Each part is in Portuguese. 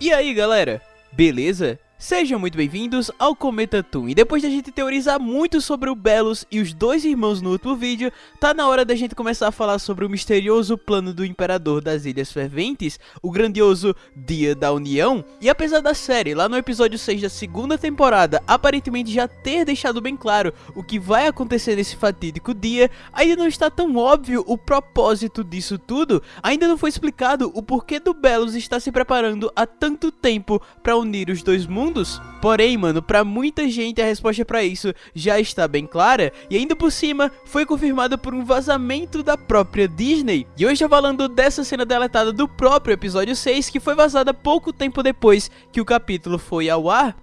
E aí galera, beleza? Sejam muito bem-vindos ao Cometa Toon, e depois da gente teorizar muito sobre o Belos e os dois irmãos no último vídeo, tá na hora da gente começar a falar sobre o misterioso plano do Imperador das Ilhas Ferventes, o grandioso Dia da União, e apesar da série, lá no episódio 6 da segunda temporada, aparentemente já ter deixado bem claro o que vai acontecer nesse fatídico dia, ainda não está tão óbvio o propósito disso tudo, ainda não foi explicado o porquê do Belos estar se preparando há tanto tempo para unir os dois mundos, mundos? Porém, mano, pra muita gente a resposta pra isso já está bem clara e ainda por cima foi confirmada por um vazamento da própria Disney. E hoje eu falando dessa cena deletada do próprio episódio 6 que foi vazada pouco tempo depois que o capítulo foi ao ar.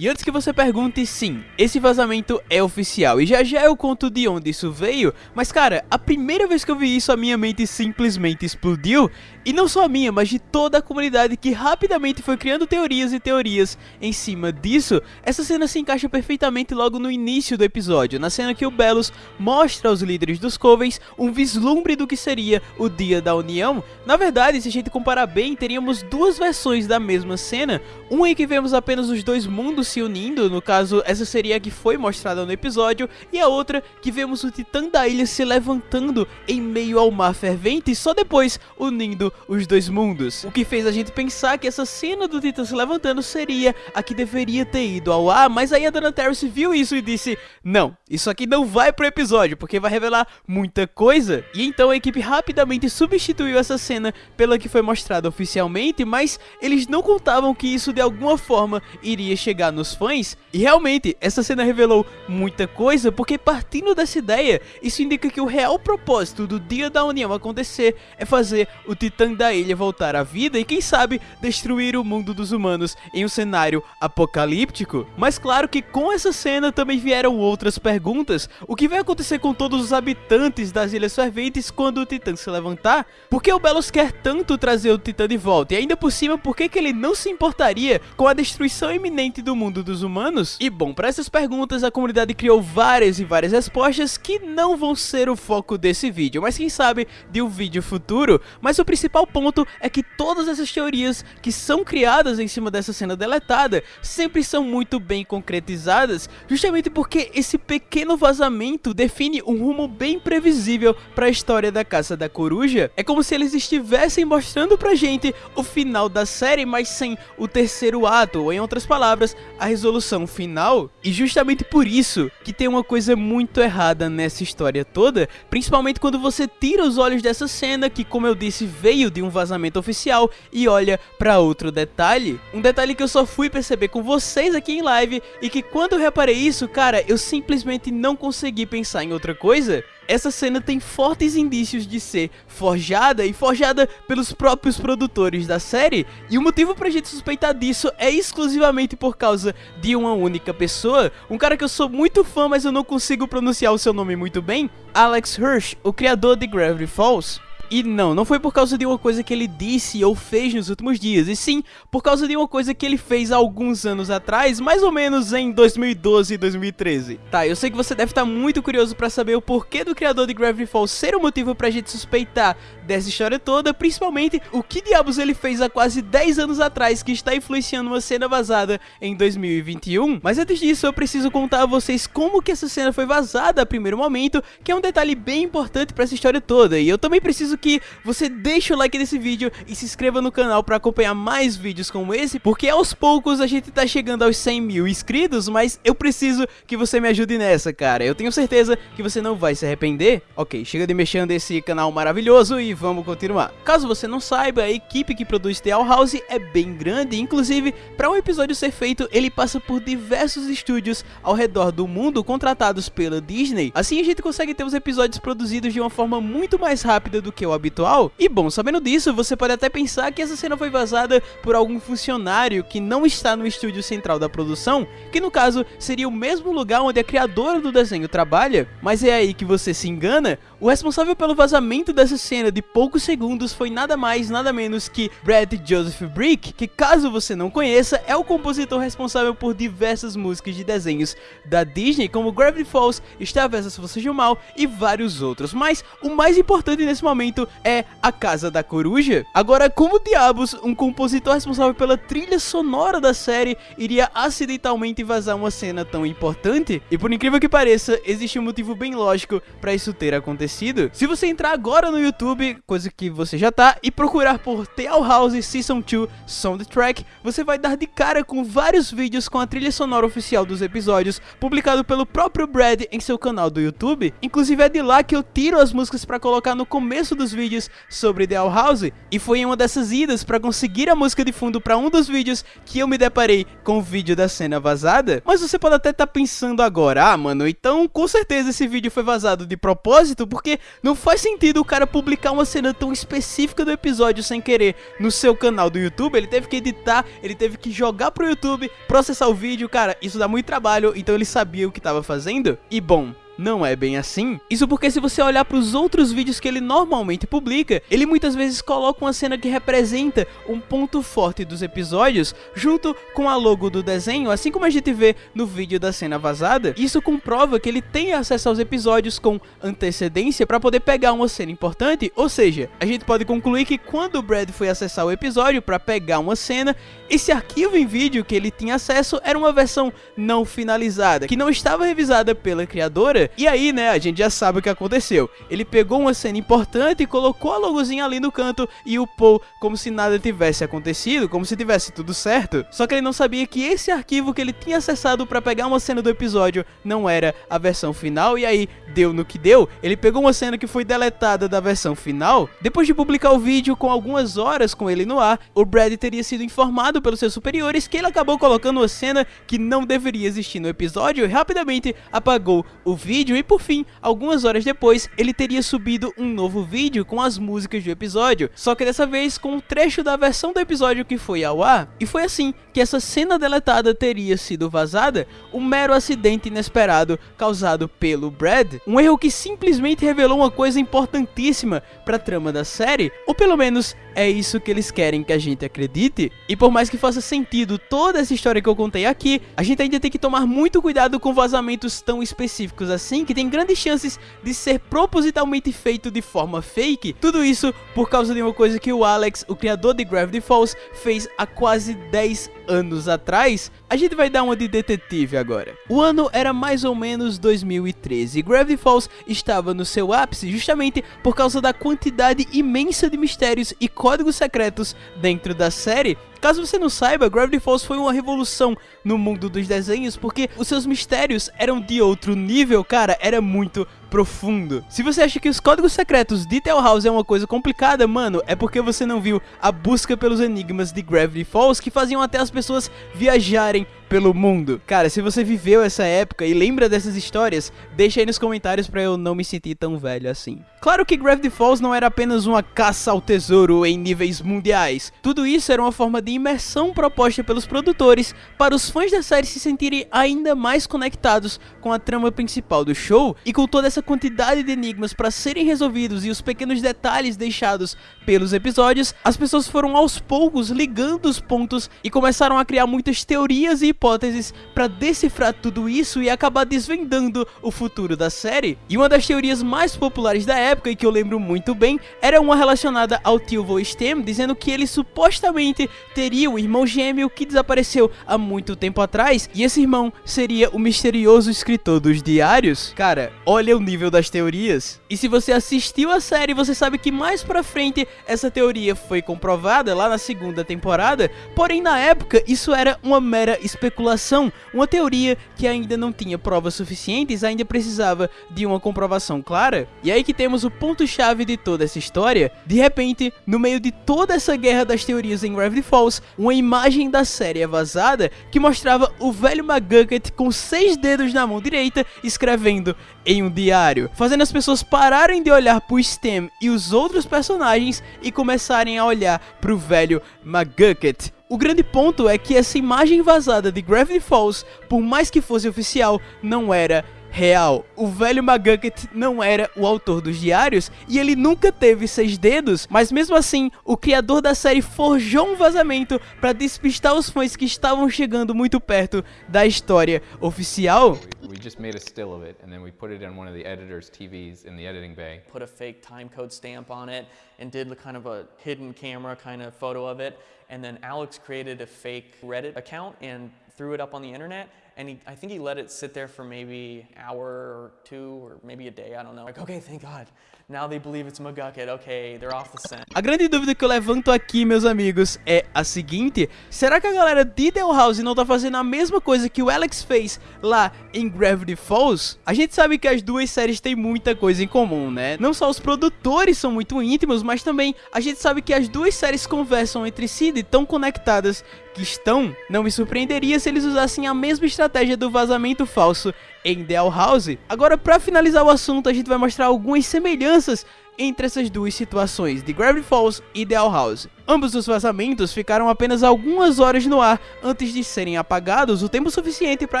E antes que você pergunte, sim, esse vazamento é oficial. E já já eu conto de onde isso veio, mas cara, a primeira vez que eu vi isso a minha mente simplesmente explodiu, e não só a minha, mas de toda a comunidade que rapidamente foi criando teorias e teorias em cima disso, essa cena se encaixa perfeitamente logo no início do episódio, na cena que o Belos mostra aos líderes dos Covens um vislumbre do que seria o Dia da União. Na verdade, se a gente comparar bem, teríamos duas versões da mesma cena, uma em que vemos apenas os dois mundos se unindo, no caso, essa seria a que foi mostrada no episódio, e a outra que vemos o Titã da ilha se levantando em meio ao mar fervente, só depois unindo os dois mundos. O que fez a gente pensar que essa cena do Titã se levantando seria a que deveria ter ido ao ar, mas aí a Dona Terrace viu isso e disse, não, isso aqui não vai pro episódio, porque vai revelar muita coisa. E então a equipe rapidamente substituiu essa cena pela que foi mostrada oficialmente, mas eles não contavam que isso de alguma forma iria chegar nos fãs, e realmente, essa cena revelou muita coisa, porque partindo dessa ideia, isso indica que o real propósito do Dia da União acontecer é fazer o Titã da Ilha voltar à vida e quem sabe destruir o mundo dos humanos em um cenário apocalíptico. Mas claro que com essa cena também vieram outras perguntas, o que vai acontecer com todos os habitantes das Ilhas Ferventes quando o Titã se levantar? Por que o Belos quer tanto trazer o Titã de volta? E ainda por cima, por que, que ele não se importaria com a destruição iminente do mundo mundo dos humanos? E bom, para essas perguntas a comunidade criou várias e várias respostas que não vão ser o foco desse vídeo, mas quem sabe de um vídeo futuro. Mas o principal ponto é que todas essas teorias que são criadas em cima dessa cena deletada sempre são muito bem concretizadas, justamente porque esse pequeno vazamento define um rumo bem previsível para a história da Caça da Coruja. É como se eles estivessem mostrando pra gente o final da série, mas sem o terceiro ato, ou em outras palavras, a resolução final, e justamente por isso que tem uma coisa muito errada nessa história toda, principalmente quando você tira os olhos dessa cena que, como eu disse, veio de um vazamento oficial e olha para outro detalhe, um detalhe que eu só fui perceber com vocês aqui em live e que quando eu reparei isso, cara, eu simplesmente não consegui pensar em outra coisa, essa cena tem fortes indícios de ser forjada e forjada pelos próprios produtores da série, e o motivo pra gente suspeitar disso é exclusivamente por causa de uma única pessoa, um cara que eu sou muito fã, mas eu não consigo pronunciar o seu nome muito bem, Alex Hirsch, o criador de Gravity Falls. E não, não foi por causa de uma coisa que ele disse ou fez nos últimos dias, e sim por causa de uma coisa que ele fez há alguns anos atrás, mais ou menos em 2012 e 2013. Tá, eu sei que você deve estar muito curioso pra saber o porquê do criador de Gravity Falls ser o motivo pra gente suspeitar dessa história toda, principalmente o que diabos ele fez há quase 10 anos atrás que está influenciando uma cena vazada em 2021. Mas antes disso, eu preciso contar a vocês como que essa cena foi vazada a primeiro momento, que é um detalhe bem importante pra essa história toda, e eu também preciso que você deixe o like nesse vídeo e se inscreva no canal para acompanhar mais vídeos como esse, porque aos poucos a gente tá chegando aos 100 mil inscritos, mas eu preciso que você me ajude nessa, cara. Eu tenho certeza que você não vai se arrepender. Ok, chega de mexendo esse canal maravilhoso e vamos continuar. Caso você não saiba, a equipe que produz The All House é bem grande, inclusive, para um episódio ser feito, ele passa por diversos estúdios ao redor do mundo contratados pela Disney. Assim a gente consegue ter os episódios produzidos de uma forma muito mais rápida do que o habitual. E bom, sabendo disso, você pode até pensar que essa cena foi vazada por algum funcionário que não está no estúdio central da produção, que no caso seria o mesmo lugar onde a criadora do desenho trabalha, mas é aí que você se engana, o responsável pelo vazamento dessa cena de poucos segundos foi nada mais, nada menos que Brad Joseph Brick, que caso você não conheça, é o compositor responsável por diversas músicas de desenhos da Disney, como Gravity Falls, Star vs Forças Mal e vários outros. Mas o mais importante nesse momento é A Casa da Coruja. Agora, como diabos um compositor responsável pela trilha sonora da série iria acidentalmente vazar uma cena tão importante? E por incrível que pareça, existe um motivo bem lógico para isso ter acontecido. Se você entrar agora no YouTube, coisa que você já tá, e procurar por Tale House Season 2 Soundtrack, você vai dar de cara com vários vídeos com a trilha sonora oficial dos episódios, publicado pelo próprio Brad em seu canal do YouTube. Inclusive é de lá que eu tiro as músicas para colocar no começo dos vídeos sobre The House, e foi em uma dessas idas para conseguir a música de fundo para um dos vídeos que eu me deparei com o vídeo da cena vazada. Mas você pode até estar tá pensando agora, ah mano, então com certeza esse vídeo foi vazado de propósito, porque não faz sentido o cara publicar uma cena tão específica do episódio sem querer no seu canal do YouTube, ele teve que editar, ele teve que jogar pro YouTube, processar o vídeo, cara, isso dá muito trabalho, então ele sabia o que estava fazendo. E bom, não é bem assim. Isso porque se você olhar para os outros vídeos que ele normalmente publica, ele muitas vezes coloca uma cena que representa um ponto forte dos episódios, junto com a logo do desenho, assim como a gente vê no vídeo da cena vazada. Isso comprova que ele tem acesso aos episódios com antecedência para poder pegar uma cena importante, ou seja, a gente pode concluir que quando o Brad foi acessar o episódio para pegar uma cena, esse arquivo em vídeo que ele tinha acesso era uma versão não finalizada, que não estava revisada pela criadora e aí, né, a gente já sabe o que aconteceu. Ele pegou uma cena importante e colocou a logozinha ali no canto e upou como se nada tivesse acontecido, como se tivesse tudo certo. Só que ele não sabia que esse arquivo que ele tinha acessado para pegar uma cena do episódio não era a versão final e aí deu no que deu. Ele pegou uma cena que foi deletada da versão final. Depois de publicar o vídeo com algumas horas com ele no ar, o Brad teria sido informado pelos seus superiores que ele acabou colocando uma cena que não deveria existir no episódio e rapidamente apagou o vídeo vídeo e por fim, algumas horas depois, ele teria subido um novo vídeo com as músicas do episódio, só que dessa vez com um trecho da versão do episódio que foi ao ar. E foi assim que essa cena deletada teria sido vazada, um mero acidente inesperado causado pelo Brad, um erro que simplesmente revelou uma coisa importantíssima para a trama da série, ou pelo menos é isso que eles querem que a gente acredite. E por mais que faça sentido toda essa história que eu contei aqui, a gente ainda tem que tomar muito cuidado com vazamentos tão específicos assim que tem grandes chances de ser propositalmente feito de forma fake. Tudo isso por causa de uma coisa que o Alex, o criador de Gravity Falls, fez há quase 10 anos atrás. A gente vai dar uma de detetive agora. O ano era mais ou menos 2013 e Gravity Falls estava no seu ápice justamente por causa da quantidade imensa de mistérios e códigos secretos dentro da série Caso você não saiba, Gravity Falls foi uma revolução no mundo dos desenhos porque os seus mistérios eram de outro nível, cara, era muito profundo. Se você acha que os códigos secretos de Tell House é uma coisa complicada, mano, é porque você não viu a busca pelos enigmas de Gravity Falls que faziam até as pessoas viajarem pelo mundo. Cara, se você viveu essa época e lembra dessas histórias, deixa aí nos comentários para eu não me sentir tão velho assim. Claro que Gravity Falls não era apenas uma caça ao tesouro em níveis mundiais. Tudo isso era uma forma de imersão proposta pelos produtores para os fãs da série se sentirem ainda mais conectados com a trama principal do show e com toda essa essa quantidade de enigmas para serem resolvidos e os pequenos detalhes deixados pelos episódios, as pessoas foram aos poucos ligando os pontos e começaram a criar muitas teorias e hipóteses para decifrar tudo isso e acabar desvendando o futuro da série. E uma das teorias mais populares da época e que eu lembro muito bem era uma relacionada ao tio Stem, dizendo que ele supostamente teria um irmão gêmeo que desapareceu há muito tempo atrás e esse irmão seria o misterioso escritor dos diários. Cara, olha o nível das teorias. E se você assistiu a série, você sabe que mais pra frente essa teoria foi comprovada lá na segunda temporada, porém na época isso era uma mera especulação, uma teoria que ainda não tinha provas suficientes, ainda precisava de uma comprovação clara. E aí que temos o ponto chave de toda essa história. De repente, no meio de toda essa guerra das teorias em Gravity Falls, Uma imagem da série é vazada que mostrava o velho McGucket com seis dedos na mão direita escrevendo em um diário, fazendo as pessoas pararem de olhar pro Stem e os outros personagens e começarem a olhar pro velho McGucket. O grande ponto é que essa imagem vazada de Gravity Falls, por mais que fosse oficial, não era real. O velho McGucket não era o autor dos diários e ele nunca teve seis dedos, mas mesmo assim, o criador da série forjou um vazamento para despistar os fãs que estavam chegando muito perto da história oficial. We just made a still of it and then we put it in one of the editor's TVs in the editing bay. Put a fake time code stamp on it and did kind of a hidden camera kind of photo of it and then Alex created a fake Reddit account and threw it up on the internet and he, I think he let it sit there for maybe an hour or two or maybe a day, I don't know. Like, okay, thank God. Now they believe it's McGucket. Okay, they're off the scent. A grande dúvida que eu levanto aqui, meus amigos, é a seguinte: será que a galera de Del House não tá fazendo a mesma coisa que o Alex fez lá em Gravity Falls? A gente sabe que as duas séries têm muita coisa em comum, né? Não só os produtores são muito íntimos, mas também a gente sabe que as duas séries conversam entre si e tão conectadas que estão. Não me surpreenderia se eles usassem a mesma estratégia do vazamento falso em Del House. Agora, para finalizar o assunto, a gente vai mostrar algumas semelhanças entre essas duas situações, de Gravity Falls e Del House. Ambos os vazamentos ficaram apenas algumas horas no ar antes de serem apagados, o tempo suficiente para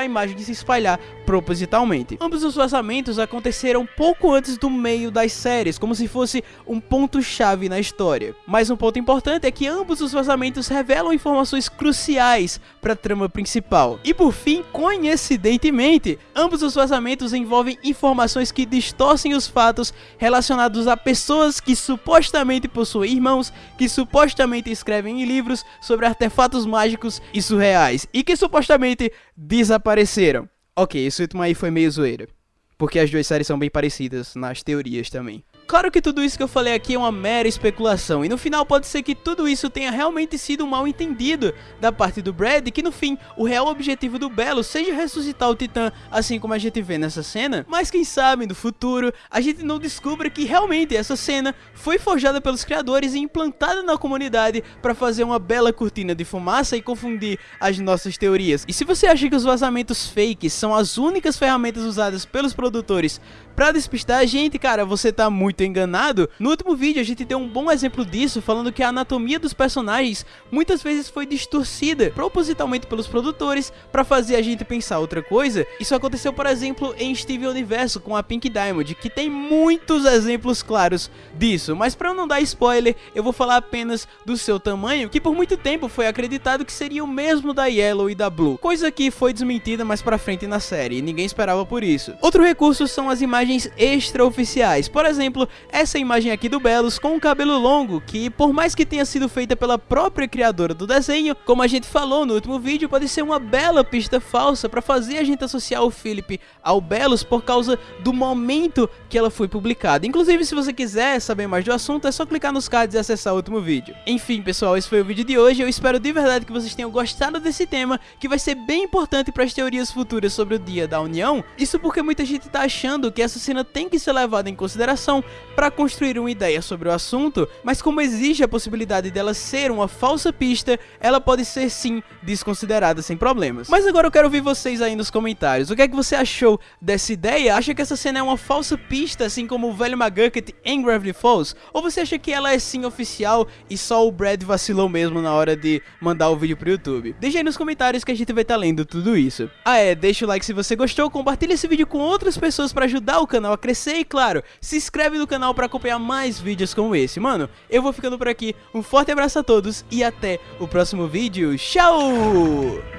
a imagem se espalhar propositalmente. Ambos os vazamentos aconteceram pouco antes do meio das séries, como se fosse um ponto-chave na história. Mas um ponto importante é que ambos os vazamentos revelam informações cruciais para a trama principal. E por fim, coincidentemente, ambos os vazamentos envolvem informações que distorcem os fatos relacionados a pessoas que supostamente possuem irmãos, que supostamente supostamente escrevem em livros sobre artefatos mágicos e surreais e que supostamente desapareceram. Ok, esse último aí foi meio zoeira, porque as duas séries são bem parecidas nas teorias também. Claro que tudo isso que eu falei aqui é uma mera especulação, e no final pode ser que tudo isso tenha realmente sido mal entendido da parte do Brad, que no fim, o real objetivo do Belo seja ressuscitar o Titã, assim como a gente vê nessa cena, mas quem sabe no futuro a gente não descubra que realmente essa cena foi forjada pelos criadores e implantada na comunidade para fazer uma bela cortina de fumaça e confundir as nossas teorias. E se você acha que os vazamentos fakes são as únicas ferramentas usadas pelos produtores para despistar a gente, cara, você tá muito enganado, no último vídeo a gente deu um bom exemplo disso, falando que a anatomia dos personagens muitas vezes foi distorcida propositalmente pelos produtores para fazer a gente pensar outra coisa. Isso aconteceu, por exemplo, em Steven Universo com a Pink Diamond, que tem muitos exemplos claros disso, mas para não dar spoiler, eu vou falar apenas do seu tamanho, que por muito tempo foi acreditado que seria o mesmo da Yellow e da Blue, coisa que foi desmentida mais pra frente na série, e ninguém esperava por isso. Outro recurso são as imagens extraoficiais, por exemplo, essa imagem aqui do Belos com o cabelo longo, que por mais que tenha sido feita pela própria criadora do desenho, como a gente falou no último vídeo, pode ser uma bela pista falsa para fazer a gente associar o Philip ao Belos por causa do momento que ela foi publicada. Inclusive, se você quiser saber mais do assunto, é só clicar nos cards e acessar o último vídeo. Enfim, pessoal, esse foi o vídeo de hoje. Eu espero de verdade que vocês tenham gostado desse tema, que vai ser bem importante para as teorias futuras sobre o Dia da União. Isso porque muita gente tá achando que essa cena tem que ser levada em consideração para construir uma ideia sobre o assunto, mas como existe a possibilidade dela ser uma falsa pista, ela pode ser sim desconsiderada sem problemas. Mas agora eu quero ouvir vocês aí nos comentários. O que é que você achou dessa ideia? Acha que essa cena é uma falsa pista, assim como o velho McGucket em Gravity Falls? Ou você acha que ela é sim oficial e só o Brad vacilou mesmo na hora de mandar o vídeo pro YouTube? Deixa aí nos comentários que a gente vai estar tá lendo tudo isso. Ah é, deixa o like se você gostou, compartilha esse vídeo com outras pessoas para ajudar o canal a crescer e claro, se inscreve no canal para acompanhar mais vídeos como esse. Mano, eu vou ficando por aqui, um forte abraço a todos e até o próximo vídeo. Tchau!